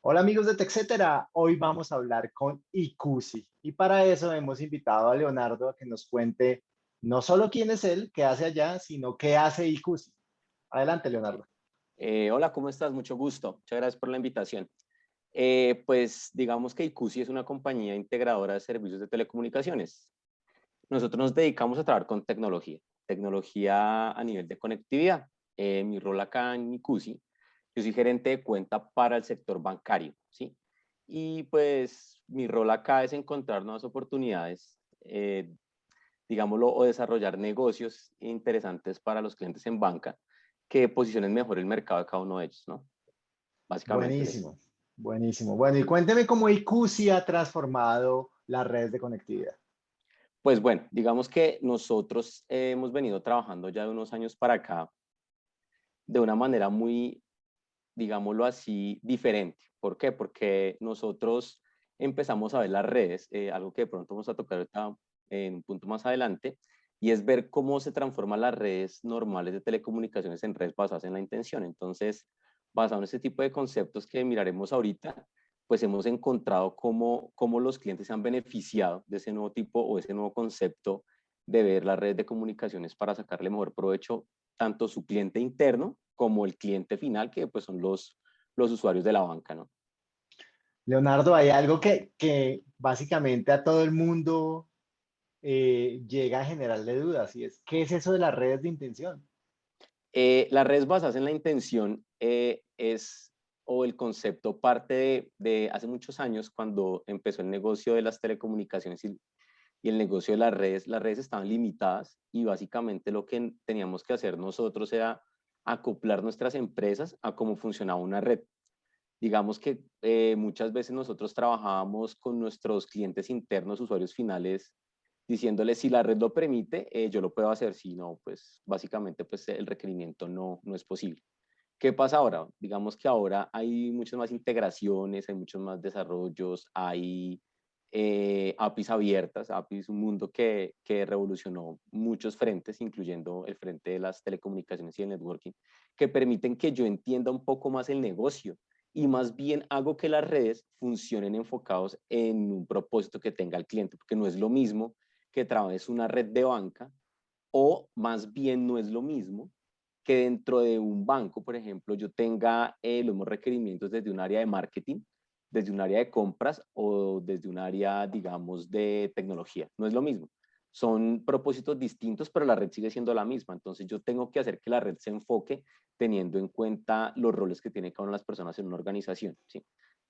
Hola amigos de TechCetera, hoy vamos a hablar con Icusi y para eso hemos invitado a Leonardo a que nos cuente no solo quién es él, qué hace allá, sino qué hace Icusi. Adelante Leonardo. Eh, hola, ¿cómo estás? Mucho gusto. Muchas gracias por la invitación. Eh, pues digamos que Icusi es una compañía integradora de servicios de telecomunicaciones. Nosotros nos dedicamos a trabajar con tecnología, tecnología a nivel de conectividad. Eh, mi rol acá en Icusi yo soy gerente de cuenta para el sector bancario, ¿sí? Y pues mi rol acá es encontrar nuevas oportunidades, eh, digámoslo, o desarrollar negocios interesantes para los clientes en banca que posicionen mejor el mercado de cada uno de ellos, ¿no? Básicamente. Buenísimo, buenísimo. Bueno, y cuénteme cómo ICUSI ha transformado las redes de conectividad. Pues bueno, digamos que nosotros hemos venido trabajando ya de unos años para acá de una manera muy digámoslo así, diferente. ¿Por qué? Porque nosotros empezamos a ver las redes, eh, algo que de pronto vamos a tocar en un punto más adelante, y es ver cómo se transforman las redes normales de telecomunicaciones en redes basadas en la intención. Entonces, basado en ese tipo de conceptos que miraremos ahorita, pues hemos encontrado cómo, cómo los clientes se han beneficiado de ese nuevo tipo o ese nuevo concepto de ver las redes de comunicaciones para sacarle mejor provecho tanto su cliente interno como el cliente final, que pues son los, los usuarios de la banca, ¿no? Leonardo, hay algo que, que básicamente a todo el mundo eh, llega a generarle dudas, y es, ¿qué es eso de las redes de intención? Eh, las redes basadas en la intención eh, es, o el concepto parte de, hace muchos años, cuando empezó el negocio de las telecomunicaciones y, y el negocio de las redes, las redes estaban limitadas y básicamente lo que teníamos que hacer nosotros era acoplar nuestras empresas a cómo funcionaba una red. Digamos que eh, muchas veces nosotros trabajábamos con nuestros clientes internos, usuarios finales, diciéndoles si la red lo permite, eh, yo lo puedo hacer, si no, pues básicamente pues el requerimiento no, no es posible. ¿Qué pasa ahora? Digamos que ahora hay muchas más integraciones, hay muchos más desarrollos, hay eh, APIs abiertas, APIs un mundo que, que, revolucionó muchos frentes, incluyendo el frente de las telecomunicaciones y el networking, que permiten que yo entienda un poco más el negocio y más bien hago que las redes funcionen enfocados en un propósito que tenga el cliente, porque no es lo mismo que trabajes una red de banca o más bien no es lo mismo que dentro de un banco, por ejemplo, yo tenga eh, los mismos requerimientos desde un área de marketing desde un área de compras o desde un área, digamos, de tecnología. No es lo mismo. Son propósitos distintos, pero la red sigue siendo la misma. Entonces yo tengo que hacer que la red se enfoque teniendo en cuenta los roles que tiene cada una de las personas en una organización. ¿sí?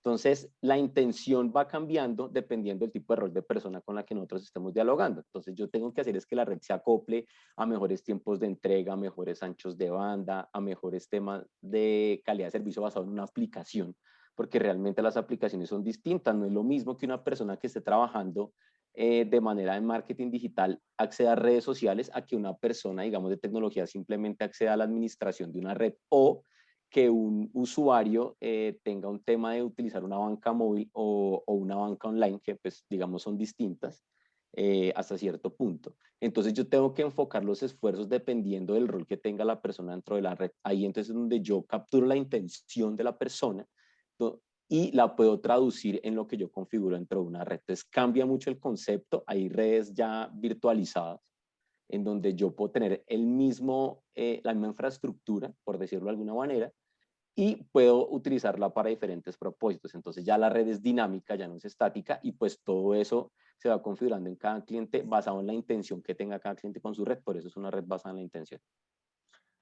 Entonces, la intención va cambiando dependiendo del tipo de rol de persona con la que nosotros estemos dialogando. Entonces, yo tengo que hacer es que la red se acople a mejores tiempos de entrega, a mejores anchos de banda, a mejores temas de calidad de servicio basado en una aplicación porque realmente las aplicaciones son distintas. No es lo mismo que una persona que esté trabajando eh, de manera de marketing digital acceda a redes sociales a que una persona, digamos, de tecnología simplemente acceda a la administración de una red o que un usuario eh, tenga un tema de utilizar una banca móvil o, una banca online, que pues digamos son distintas eh, hasta cierto punto. Entonces yo tengo que enfocar los esfuerzos dependiendo del rol que tenga la persona dentro de la red. Ahí entonces es donde yo capturo la intención de la persona y la puedo traducir en lo que yo configuro dentro de una red. Entonces cambia mucho el concepto, hay redes ya virtualizadas en donde yo puedo tener el mismo, eh, la misma infraestructura, por decirlo de alguna manera, y puedo utilizarla para diferentes propósitos. Entonces ya la red es dinámica, ya no es estática, y pues todo eso se va configurando en cada cliente basado en la intención que tenga cada cliente con su red, por eso es una red basada en la intención.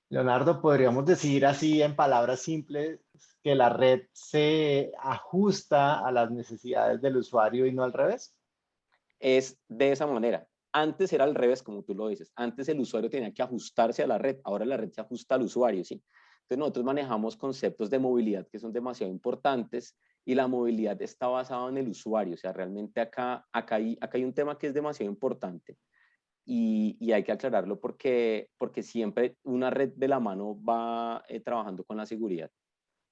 Leonardo, podríamos decir así en palabras simples que la red se ajusta a las necesidades del usuario y no al revés. Es de esa manera. Antes era al revés, como tú lo dices. Antes el usuario tenía que ajustarse a la red, ahora la red se ajusta al usuario, ¿sí? Entonces nosotros manejamos conceptos de movilidad que son demasiado importantes y la movilidad está basada en el usuario. O sea, realmente acá, acá, hay, acá hay un tema que es demasiado importante y, hay que aclararlo porque, porque siempre una red de la mano va eh, trabajando con la seguridad.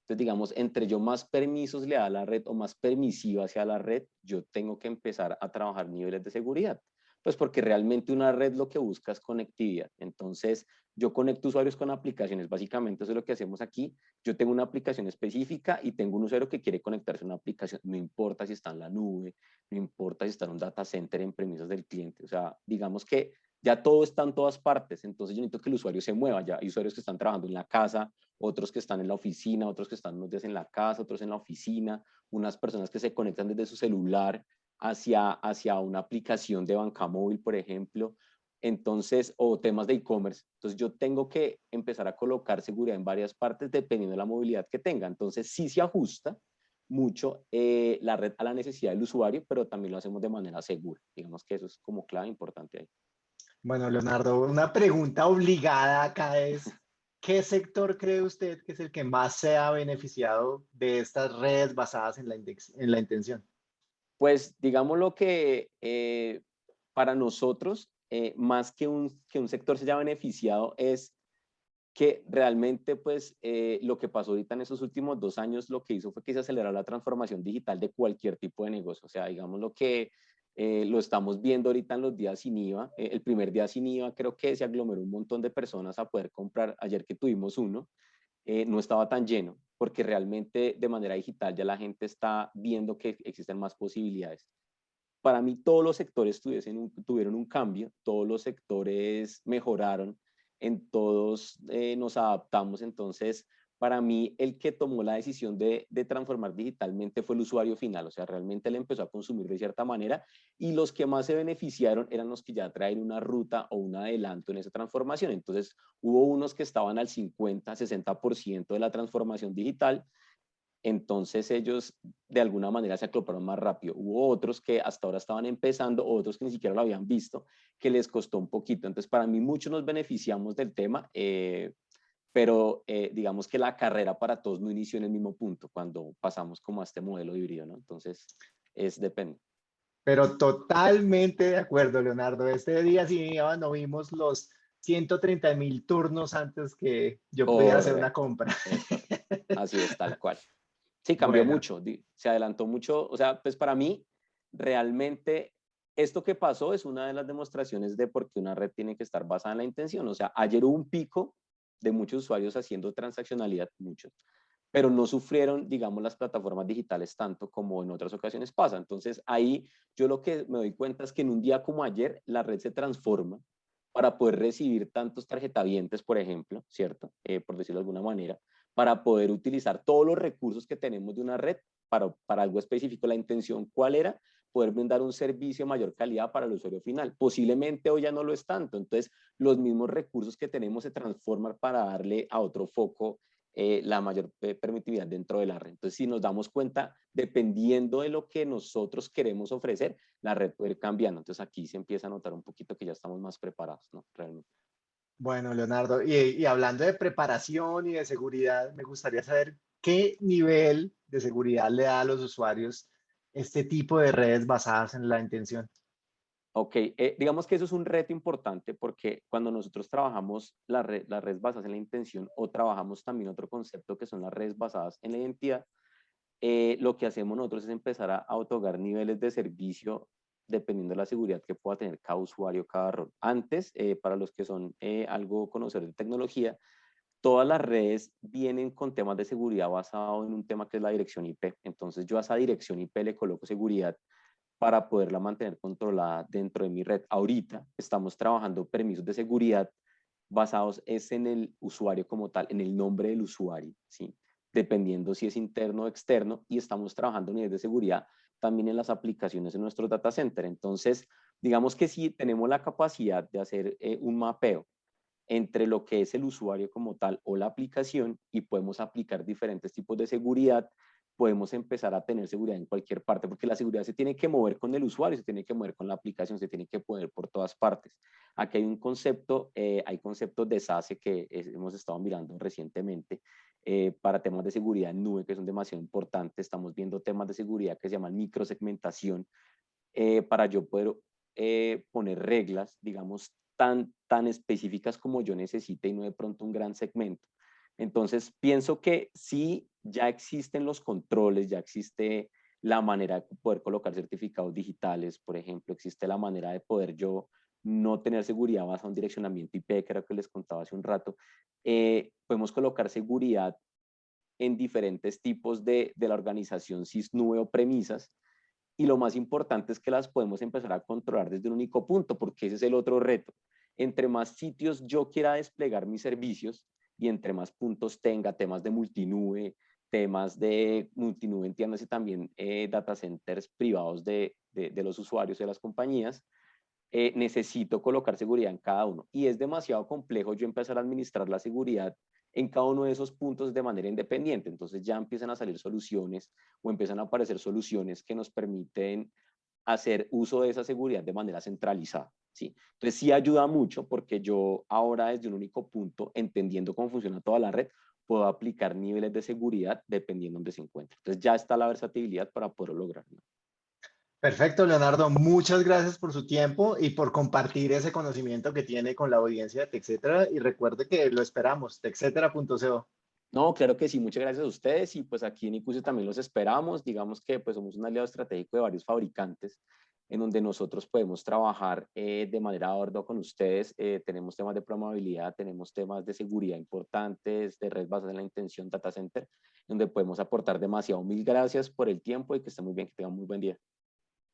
Entonces, digamos, entre yo más permisos le da a la red o más permisiva hacia la red, yo tengo que empezar a trabajar niveles de seguridad. Pues porque realmente una red lo que busca es conectividad. Entonces, yo conecto usuarios con aplicaciones. Básicamente eso es lo que hacemos aquí. Yo tengo una aplicación específica y tengo un usuario que quiere conectarse a una aplicación. No importa si está en la nube, no importa si está en un data center en premisas del cliente. O sea, digamos que ya todo está en todas partes. Entonces yo necesito que el usuario se mueva. Ya hay usuarios que están trabajando en la casa, otros que están en la oficina, otros que están unos días en la casa, otros en la oficina, unas personas que se conectan desde su celular hacia, hacia una aplicación de banca móvil, por ejemplo, entonces, o temas de e-commerce. Entonces, yo tengo que empezar a colocar seguridad en varias partes dependiendo de la movilidad que tenga. Entonces, sí se ajusta mucho eh, la red a la necesidad del usuario, pero también lo hacemos de manera segura. Digamos que eso es como clave importante ahí. Bueno, Leonardo, una pregunta obligada acá es, ¿qué sector cree usted que es el que más se ha beneficiado de estas redes basadas en la, en la intención? Pues digamos lo que eh, para nosotros, eh, más que un, que un sector se haya beneficiado, es que realmente pues eh, lo que pasó ahorita en esos últimos dos años lo que hizo fue que se acelerara la transformación digital de cualquier tipo de negocio. O sea, digamos lo que lo estamos viendo ahorita en los días sin IVA. el primer día sin IVA creo que se aglomeró un montón de personas a poder comprar. Ayer que tuvimos uno, no estaba tan lleno porque realmente de manera digital ya la gente está viendo que existen más posibilidades. Para mí todos los sectores tuvieron un cambio, todos los sectores mejoraron, en todos eh, nos adaptamos, entonces para mí el que tomó la decisión de, transformar digitalmente fue el usuario final, o sea, realmente él empezó a consumir de cierta manera y los que más se beneficiaron eran los que ya traen una ruta o un adelanto en esa transformación. Entonces, hubo unos que estaban al 50, 60% de la transformación digital, entonces ellos de alguna manera se acloparon más rápido. Hubo otros que hasta ahora estaban empezando, otros que ni siquiera lo habían visto, que les costó un poquito. Entonces, para mí muchos nos beneficiamos del tema. Eh, pero eh, digamos que la carrera para todos no inició en el mismo punto cuando pasamos como a este modelo híbrido, ¿no? Entonces, es depende. Pero totalmente de acuerdo, Leonardo. Este día sí no vimos los 130 mil turnos antes que yo pudiera hacer una compra. Así es, tal cual. Sí, cambió mucho, se adelantó mucho. O sea, pues para mí, realmente esto que pasó es una de las demostraciones de por qué una red tiene que estar basada en la intención. O sea, ayer hubo un pico de muchos usuarios haciendo transaccionalidad, muchos, pero no sufrieron, digamos, las plataformas digitales tanto como en otras ocasiones pasa. Entonces, ahí yo lo que me doy cuenta es que en un día como ayer, la red se transforma para poder recibir tantos tarjetavientes, por ejemplo, ¿cierto? Eh, por decirlo de alguna manera, para poder utilizar todos los recursos que tenemos de una red para, para algo específico. La intención, ¿cuál era? Poder brindar un servicio de mayor calidad para el usuario final. Posiblemente hoy ya no lo es tanto, entonces los mismos recursos que tenemos se transforman para darle a otro foco eh, la mayor eh, permitividad dentro de la red. Entonces, si nos damos cuenta, dependiendo de lo que nosotros queremos ofrecer, la red puede ir cambiando. Entonces, aquí se empieza a notar un poquito que ya estamos más preparados, ¿no? Realmente. Bueno, Leonardo, y, y hablando de preparación y de seguridad, me gustaría saber qué nivel de seguridad le da a los usuarios este tipo de redes basadas en la intención? Ok, eh, digamos que eso es un reto importante porque cuando nosotros trabajamos la red, las redes basadas en la intención o trabajamos también otro concepto que son las redes basadas en la identidad, eh, lo que hacemos nosotros es empezar a, otorgar niveles de servicio dependiendo de la seguridad que pueda tener cada usuario, cada rol. Antes, eh, para los que son algo conocedores de tecnología, todas las redes vienen con temas de seguridad basado en un tema que es la dirección IP. Entonces yo a esa dirección IP le coloco seguridad para poderla mantener controlada dentro de mi red. Ahorita estamos trabajando permisos de seguridad basados es en el usuario como tal, en el nombre del usuario, ¿sí? dependiendo si es interno o externo, y estamos trabajando niveles de seguridad también en las aplicaciones en nuestro data center. Entonces, digamos que si tenemos la capacidad de hacer eh, un mapeo entre lo que es el usuario como tal o la aplicación y podemos aplicar diferentes tipos de seguridad, podemos empezar a tener seguridad en cualquier parte, porque la seguridad se tiene que mover con el usuario, se tiene que mover con la aplicación, se tiene que poner por todas partes. Aquí hay un concepto, eh, hay conceptos de SASE que hemos estado mirando recientemente eh, para temas de seguridad en nube, que son demasiado importantes. Estamos viendo temas de seguridad que se llaman microsegmentación, eh, para yo poder poner reglas, digamos, tan, tan específicas como yo necesite y no de pronto un gran segmento. Entonces, pienso que sí, ya existen los controles, ya existe la manera de poder colocar certificados digitales, por ejemplo, existe la manera de poder yo no tener seguridad basada en direccionamiento IP, que era que les contaba hace un rato. Eh, podemos colocar seguridad en diferentes tipos de, de la organización SysNube o premisas, y lo más importante es que las podemos empezar a controlar desde un único punto, porque ese es el otro reto. Entre más sitios yo quiera desplegar mis servicios y entre más puntos tenga, temas de multinube, temas de multinube, entiéndase también eh, data centers privados de, de, los usuarios de las compañías, eh, necesito colocar seguridad en cada uno. Y es demasiado complejo yo empezar a administrar la seguridad en cada uno de esos puntos de manera independiente. Entonces ya empiezan a salir soluciones o empiezan a aparecer soluciones que nos permiten hacer uso de esa seguridad de manera centralizada. ¿sí? Entonces sí ayuda mucho porque yo ahora desde un único punto, entendiendo cómo funciona toda la red, puedo aplicar niveles de seguridad dependiendo de dónde se encuentre. Entonces ya está la versatilidad para poder lograrlo. Perfecto, Leonardo. Muchas gracias por su tiempo y por compartir ese conocimiento que tiene con la audiencia de TechCetera. Y recuerde que lo esperamos, techcetera.co. No, claro que sí. Muchas gracias a ustedes. Y pues aquí en ICUSE también los esperamos. Digamos que pues somos un aliado estratégico de varios fabricantes en donde nosotros podemos trabajar eh, de manera orden con ustedes. Eh, tenemos temas de probabilidad, tenemos temas de seguridad importantes, de red basada en la intención data center, donde podemos aportar demasiado. Mil gracias por el tiempo y que estén muy bien, que tengan muy buen día.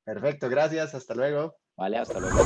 Perfecto, gracias, hasta luego. Vale, hasta luego.